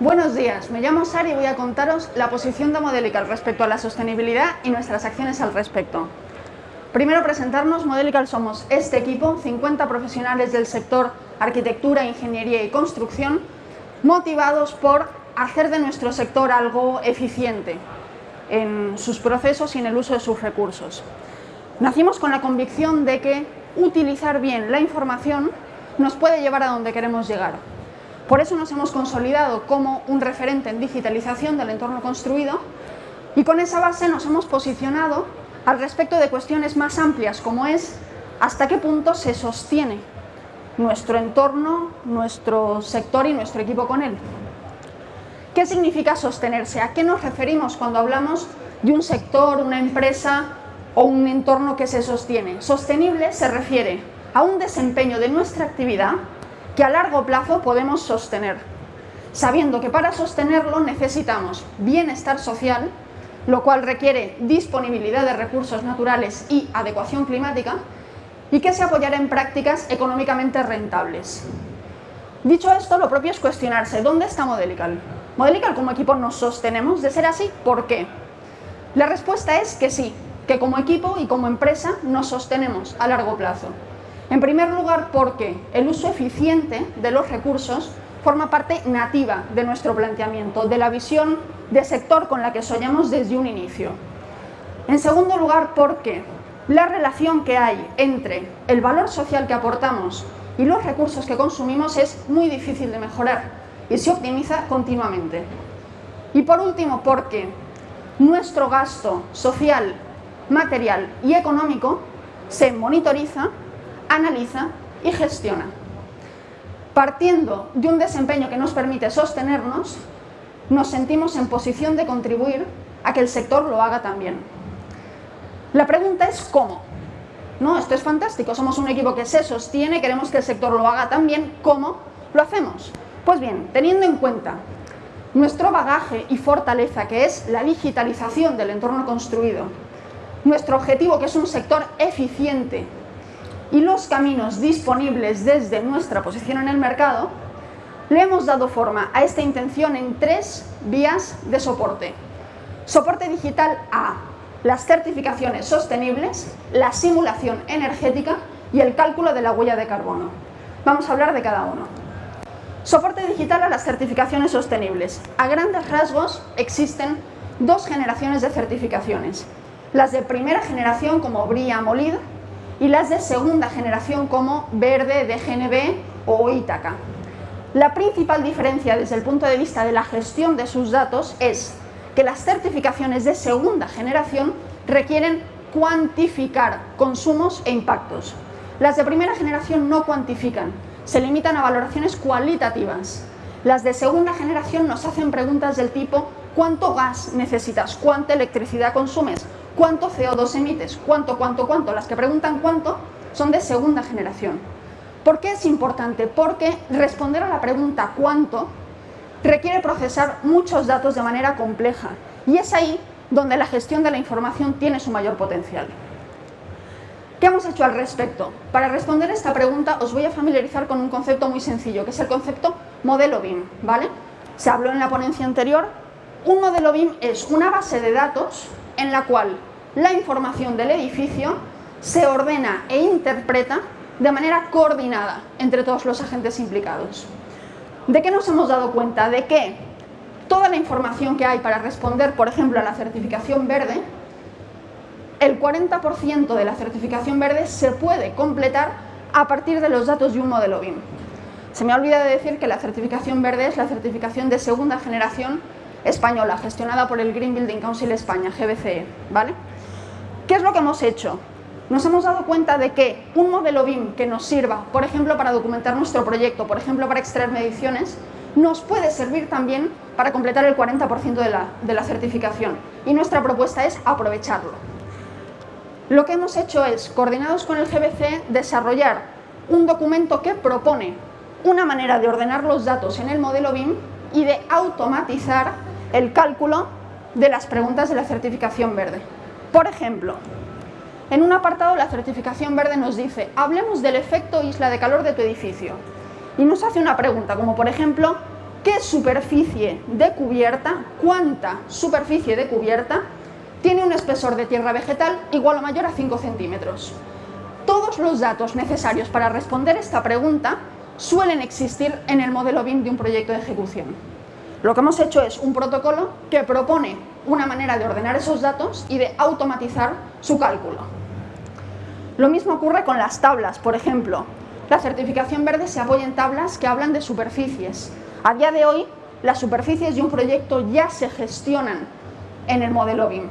Buenos días, me llamo Sara y voy a contaros la posición de Modelical respecto a la sostenibilidad y nuestras acciones al respecto. Primero presentarnos, Modelical somos este equipo, 50 profesionales del sector arquitectura, ingeniería y construcción, motivados por hacer de nuestro sector algo eficiente en sus procesos y en el uso de sus recursos. Nacimos con la convicción de que utilizar bien la información nos puede llevar a donde queremos llegar. Por eso nos hemos consolidado como un referente en digitalización del entorno construido y con esa base nos hemos posicionado al respecto de cuestiones más amplias como es hasta qué punto se sostiene nuestro entorno, nuestro sector y nuestro equipo con él. ¿Qué significa sostenerse? ¿A qué nos referimos cuando hablamos de un sector, una empresa o un entorno que se sostiene? Sostenible se refiere a un desempeño de nuestra actividad que a largo plazo podemos sostener, sabiendo que para sostenerlo necesitamos bienestar social, lo cual requiere disponibilidad de recursos naturales y adecuación climática, y que se apoyará en prácticas económicamente rentables. Dicho esto, lo propio es cuestionarse, ¿dónde está Modelical? ¿Modelical como equipo nos sostenemos? De ser así, ¿por qué? La respuesta es que sí, que como equipo y como empresa nos sostenemos a largo plazo. En primer lugar, porque el uso eficiente de los recursos forma parte nativa de nuestro planteamiento, de la visión de sector con la que soñamos desde un inicio. En segundo lugar, porque la relación que hay entre el valor social que aportamos y los recursos que consumimos es muy difícil de mejorar y se optimiza continuamente. Y por último, porque nuestro gasto social, material y económico se monitoriza, analiza y gestiona. Partiendo de un desempeño que nos permite sostenernos, nos sentimos en posición de contribuir a que el sector lo haga también. La pregunta es ¿cómo? No, esto es fantástico, somos un equipo que se sostiene, queremos que el sector lo haga también, ¿cómo lo hacemos? Pues bien, teniendo en cuenta nuestro bagaje y fortaleza que es la digitalización del entorno construido, nuestro objetivo que es un sector eficiente y los caminos disponibles desde nuestra posición en el mercado, le hemos dado forma a esta intención en tres vías de soporte. Soporte digital A, las certificaciones sostenibles, la simulación energética y el cálculo de la huella de carbono. Vamos a hablar de cada uno. Soporte digital a las certificaciones sostenibles. A grandes rasgos existen dos generaciones de certificaciones. Las de primera generación como BRIA MOLID y las de segunda generación como Verde, DGNB o Ítaca. La principal diferencia desde el punto de vista de la gestión de sus datos es que las certificaciones de segunda generación requieren cuantificar consumos e impactos. Las de primera generación no cuantifican, se limitan a valoraciones cualitativas. Las de segunda generación nos hacen preguntas del tipo ¿cuánto gas necesitas? ¿Cuánta electricidad consumes? ¿Cuánto CO2 emites? ¿Cuánto, cuánto, cuánto? Las que preguntan cuánto son de segunda generación. ¿Por qué es importante? Porque responder a la pregunta ¿cuánto? requiere procesar muchos datos de manera compleja y es ahí donde la gestión de la información tiene su mayor potencial. ¿Qué hemos hecho al respecto? Para responder esta pregunta os voy a familiarizar con un concepto muy sencillo, que es el concepto modelo BIM, ¿vale? Se habló en la ponencia anterior. Un modelo BIM es una base de datos en la cual la información del edificio se ordena e interpreta de manera coordinada entre todos los agentes implicados. ¿De qué nos hemos dado cuenta? De que toda la información que hay para responder, por ejemplo, a la certificación verde, el 40% de la certificación verde se puede completar a partir de los datos de un modelo BIM. Se me ha olvidado decir que la certificación verde es la certificación de segunda generación española, gestionada por el Green Building Council España, GBCE. ¿vale? ¿Qué es lo que hemos hecho? Nos hemos dado cuenta de que un modelo BIM que nos sirva, por ejemplo, para documentar nuestro proyecto, por ejemplo, para extraer mediciones, nos puede servir también para completar el 40% de la, de la certificación. Y nuestra propuesta es aprovecharlo. Lo que hemos hecho es, coordinados con el GBC, desarrollar un documento que propone una manera de ordenar los datos en el modelo BIM y de automatizar el cálculo de las preguntas de la certificación verde. Por ejemplo, en un apartado la certificación verde nos dice hablemos del efecto isla de calor de tu edificio y nos hace una pregunta como por ejemplo qué superficie de cubierta, cuánta superficie de cubierta tiene un espesor de tierra vegetal igual o mayor a 5 centímetros. Todos los datos necesarios para responder esta pregunta suelen existir en el modelo BIM de un proyecto de ejecución. Lo que hemos hecho es un protocolo que propone una manera de ordenar esos datos y de automatizar su cálculo. Lo mismo ocurre con las tablas, por ejemplo. La certificación verde se apoya en tablas que hablan de superficies. A día de hoy, las superficies de un proyecto ya se gestionan en el modelo BIM.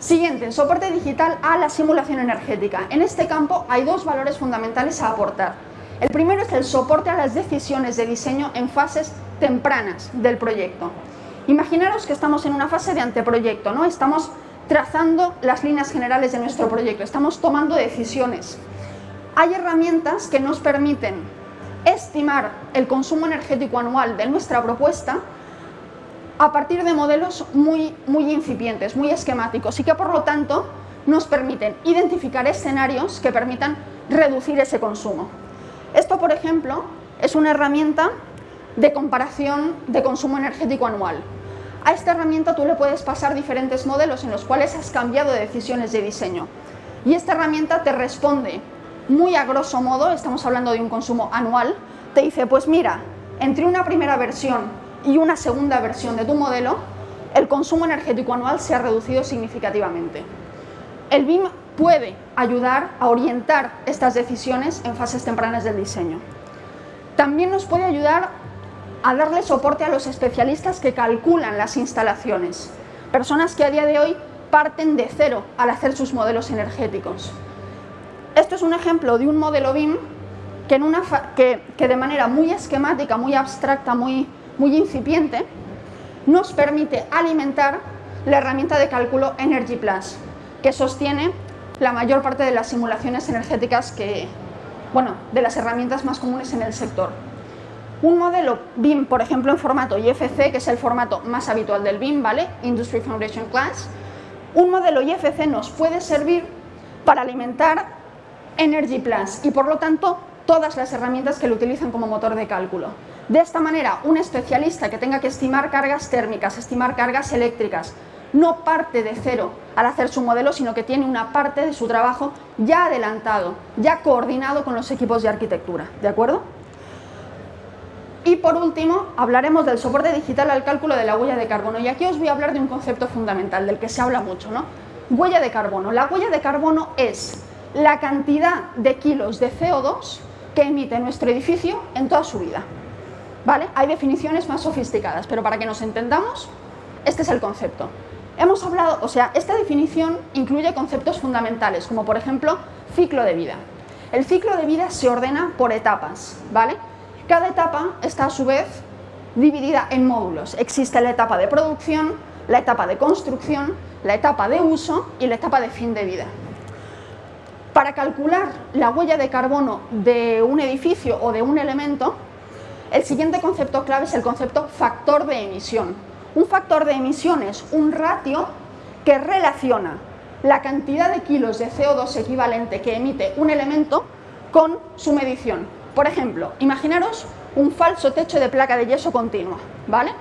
Siguiente, soporte digital a la simulación energética. En este campo hay dos valores fundamentales a aportar. El primero es el soporte a las decisiones de diseño en fases tempranas del proyecto. Imaginaros que estamos en una fase de anteproyecto, ¿no? Estamos trazando las líneas generales de nuestro proyecto, estamos tomando decisiones. Hay herramientas que nos permiten estimar el consumo energético anual de nuestra propuesta a partir de modelos muy, muy incipientes, muy esquemáticos y que por lo tanto nos permiten identificar escenarios que permitan reducir ese consumo. Esto, por ejemplo, es una herramienta de comparación de consumo energético anual. A esta herramienta tú le puedes pasar diferentes modelos en los cuales has cambiado decisiones de diseño. Y esta herramienta te responde muy a grosso modo, estamos hablando de un consumo anual, te dice, pues mira, entre una primera versión y una segunda versión de tu modelo, el consumo energético anual se ha reducido significativamente. El BIM puede ayudar a orientar estas decisiones en fases tempranas del diseño. También nos puede ayudar a darle soporte a los especialistas que calculan las instalaciones, personas que a día de hoy parten de cero al hacer sus modelos energéticos. Esto es un ejemplo de un modelo BIM que, de manera muy esquemática, muy abstracta, muy muy incipiente, nos permite alimentar la herramienta de cálculo Energy Plus, que sostiene la mayor parte de las simulaciones energéticas que, bueno, de las herramientas más comunes en el sector. Un modelo BIM, por ejemplo, en formato IFC, que es el formato más habitual del BIM, ¿vale? Industry Foundation Class, un modelo IFC nos puede servir para alimentar Energy Plus y, por lo tanto, todas las herramientas que lo utilizan como motor de cálculo. De esta manera, un especialista que tenga que estimar cargas térmicas, estimar cargas eléctricas, no parte de cero al hacer su modelo, sino que tiene una parte de su trabajo ya adelantado, ya coordinado con los equipos de arquitectura, ¿de acuerdo? Y por último, hablaremos del soporte digital al cálculo de la huella de carbono. Y aquí os voy a hablar de un concepto fundamental, del que se habla mucho, ¿no? Huella de carbono. La huella de carbono es la cantidad de kilos de CO2 que emite nuestro edificio en toda su vida. ¿Vale? Hay definiciones más sofisticadas, pero para que nos entendamos, este es el concepto. Hemos hablado, o sea, esta definición incluye conceptos fundamentales, como por ejemplo, ciclo de vida. El ciclo de vida se ordena por etapas, ¿vale? Cada etapa está a su vez dividida en módulos. Existe la etapa de producción, la etapa de construcción, la etapa de uso y la etapa de fin de vida. Para calcular la huella de carbono de un edificio o de un elemento, el siguiente concepto clave es el concepto factor de emisión. Un factor de emisión es un ratio que relaciona la cantidad de kilos de CO2 equivalente que emite un elemento con su medición. Por ejemplo, imaginaros un falso techo de placa de yeso continua, ¿vale?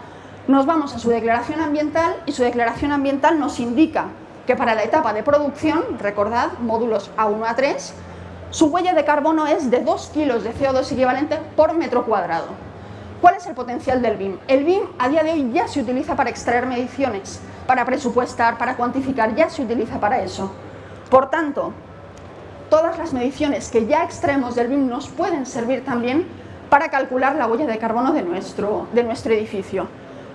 Nos vamos a su declaración ambiental y su declaración ambiental nos indica que para la etapa de producción, recordad, módulos A1 a 3, su huella de carbono es de 2 kilos de CO2 equivalente por metro cuadrado. ¿Cuál es el potencial del BIM? El BIM a día de hoy ya se utiliza para extraer mediciones, para presupuestar, para cuantificar, ya se utiliza para eso. Por tanto, todas las mediciones que ya extraemos del BIM nos pueden servir también para calcular la huella de carbono de nuestro, de nuestro edificio.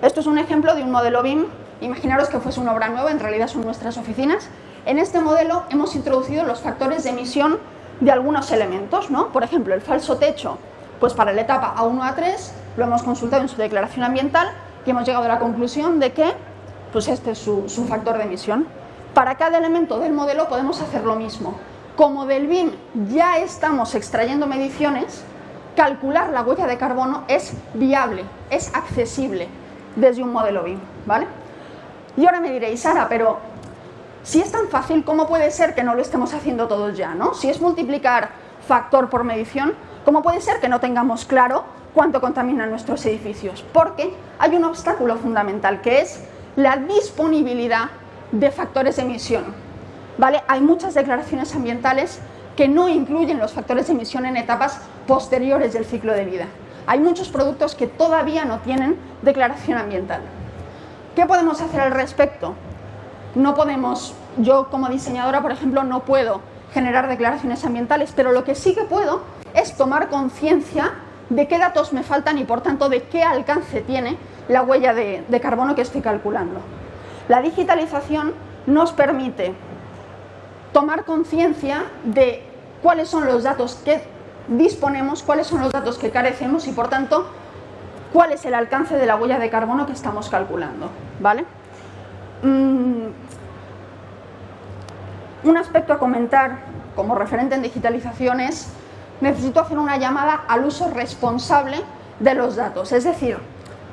Esto es un ejemplo de un modelo BIM, imaginaros que fuese una obra nueva, en realidad son nuestras oficinas. En este modelo hemos introducido los factores de emisión de algunos elementos, ¿no? Por ejemplo, el falso techo, pues para la etapa A1 a 3 lo hemos consultado en su declaración ambiental y hemos llegado a la conclusión de que pues este es su, su factor de emisión. Para cada elemento del modelo podemos hacer lo mismo. Como del BIM ya estamos extrayendo mediciones, calcular la huella de carbono es viable, es accesible desde un modelo BIM, ¿vale? Y ahora me diréis, Sara, pero si es tan fácil, ¿cómo puede ser que no lo estemos haciendo todos ya? ¿no? Si es multiplicar factor por medición, ¿cómo puede ser que no tengamos claro cuánto contaminan nuestros edificios, porque hay un obstáculo fundamental que es la disponibilidad de factores de emisión. Hay muchas declaraciones ambientales que no incluyen los factores de emisión en etapas posteriores del ciclo de vida. Hay muchos productos que todavía no tienen declaración ambiental. ¿Qué podemos hacer al respecto? No podemos, yo como diseñadora, por ejemplo, no puedo generar declaraciones ambientales, pero lo que sí que puedo es tomar conciencia de qué datos me faltan y por tanto de qué alcance tiene la huella de, de carbono que estoy calculando. La digitalización nos permite tomar conciencia de cuáles son los datos que disponemos, cuáles son los datos que carecemos y por tanto cuál es el alcance de la huella de carbono que estamos calculando. ¿vale? Mm, un aspecto a comentar como referente en digitalización es necesito hacer una llamada al uso responsable de los datos, es decir,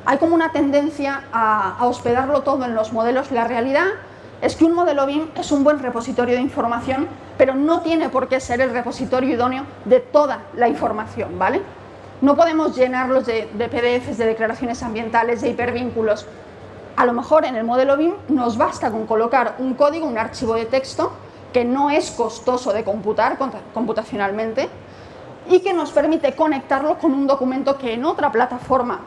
hay como una tendencia a, a hospedarlo todo en los modelos. La realidad es que un modelo BIM es un buen repositorio de información, pero no tiene por qué ser el repositorio idóneo de toda la información, ¿vale? No podemos llenarlos de, de PDFs, de declaraciones ambientales, de hipervínculos. A lo mejor en el modelo BIM nos basta con colocar un código, un archivo de texto, que no es costoso de computar computacionalmente y que nos permite conectarlo con un documento que en otra plataforma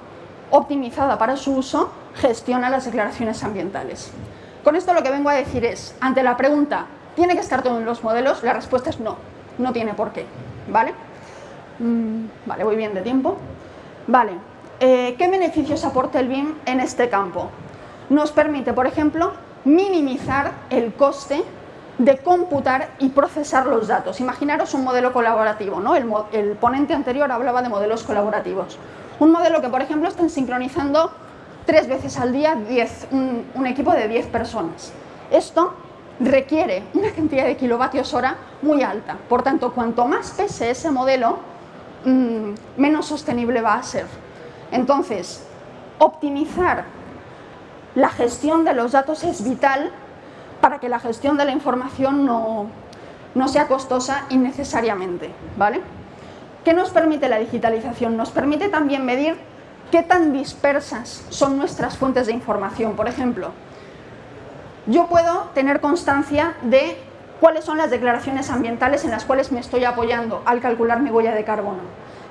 optimizada para su uso gestiona las declaraciones ambientales. Con esto lo que vengo a decir es, ante la pregunta, ¿tiene que estar todo en los modelos? La respuesta es no, no tiene por qué, ¿vale? Mm, vale, voy bien de tiempo. Vale, eh, ¿qué beneficios aporta el BIM en este campo? Nos permite, por ejemplo, minimizar el coste de computar y procesar los datos. Imaginaros un modelo colaborativo, ¿no? El, el ponente anterior hablaba de modelos colaborativos. Un modelo que, por ejemplo, estén sincronizando tres veces al día un, equipo de 10 personas. Esto requiere una cantidad de kilovatios hora muy alta. Por tanto, cuanto más pese ese modelo, mm, menos sostenible va a ser. Entonces, optimizar la gestión de los datos es vital para que la gestión de la información no, no sea costosa innecesariamente. ¿vale? ¿Qué nos permite la digitalización? Nos permite también medir ¿Qué tan dispersas son nuestras fuentes de información? Por ejemplo, yo puedo tener constancia de cuáles son las declaraciones ambientales en las cuales me estoy apoyando al calcular mi huella de carbono.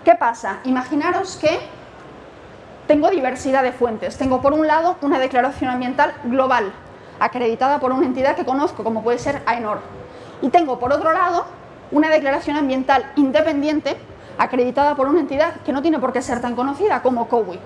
¿Qué pasa? Imaginaros que tengo diversidad de fuentes. Tengo por un lado una declaración ambiental global, acreditada por una entidad que conozco, como puede ser AENOR. Y tengo por otro lado una declaración ambiental independiente acreditada por una entidad que no tiene por qué ser tan conocida como COWI.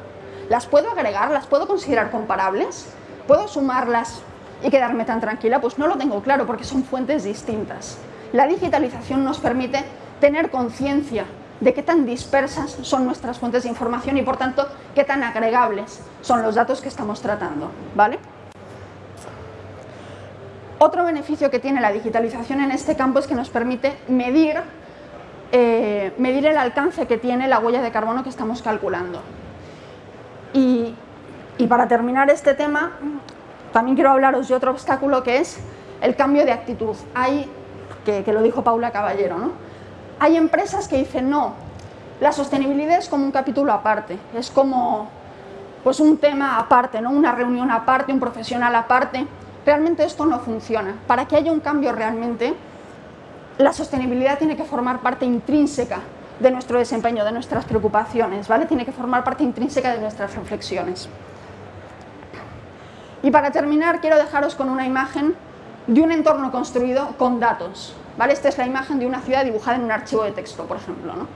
¿Las puedo agregar? ¿Las puedo considerar comparables? ¿Puedo sumarlas y quedarme tan tranquila? Pues no lo tengo claro porque son fuentes distintas. La digitalización nos permite tener conciencia de qué tan dispersas son nuestras fuentes de información y por tanto qué tan agregables son los datos que estamos tratando. ¿vale? Otro beneficio que tiene la digitalización en este campo es que nos permite medir eh, medir el alcance que tiene la huella de carbono que estamos calculando. Y, para terminar este tema, también quiero hablaros de otro obstáculo que es el cambio de actitud. Hay, que, lo dijo Paula Caballero, ¿no? hay empresas que dicen no, la sostenibilidad es como un capítulo aparte, es como pues un tema aparte, ¿no? una reunión aparte, un profesional aparte. Realmente esto no funciona. Para que haya un cambio realmente, la sostenibilidad tiene que formar parte intrínseca de nuestro desempeño, de nuestras preocupaciones, ¿vale? Tiene que formar parte intrínseca de nuestras reflexiones. Y para terminar, quiero dejaros con una imagen de un entorno construido con datos, ¿vale? Esta es la imagen de una ciudad dibujada en un archivo de texto, por ejemplo, ¿no?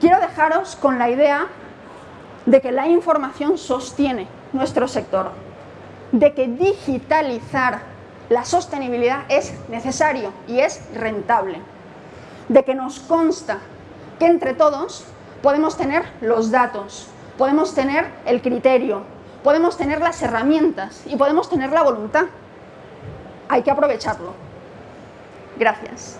Quiero dejaros con la idea de que la información sostiene nuestro sector, de que digitalizar la sostenibilidad es necesario y es rentable. De que nos consta que entre todos podemos tener los datos, podemos tener el criterio, podemos tener las herramientas y podemos tener la voluntad. Hay que aprovecharlo. Gracias.